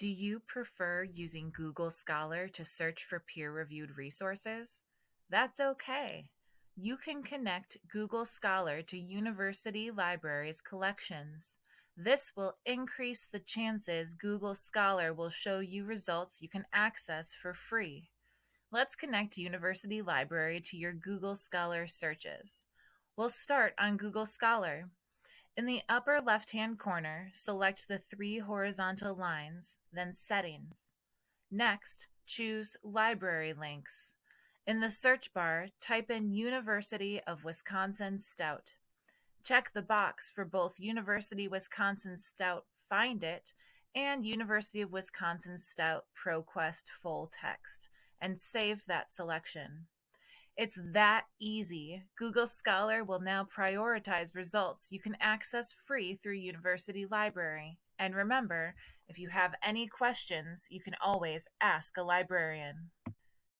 Do you prefer using Google Scholar to search for peer-reviewed resources? That's okay. You can connect Google Scholar to university libraries' collections. This will increase the chances Google Scholar will show you results you can access for free. Let's connect University Library to your Google Scholar searches. We'll start on Google Scholar. In the upper left-hand corner, select the three horizontal lines, then Settings. Next, choose Library Links. In the search bar, type in University of Wisconsin Stout. Check the box for both University Wisconsin Stout Find It and University of Wisconsin Stout ProQuest Full Text and save that selection. It's that easy. Google Scholar will now prioritize results you can access free through University Library. And remember, if you have any questions, you can always ask a librarian.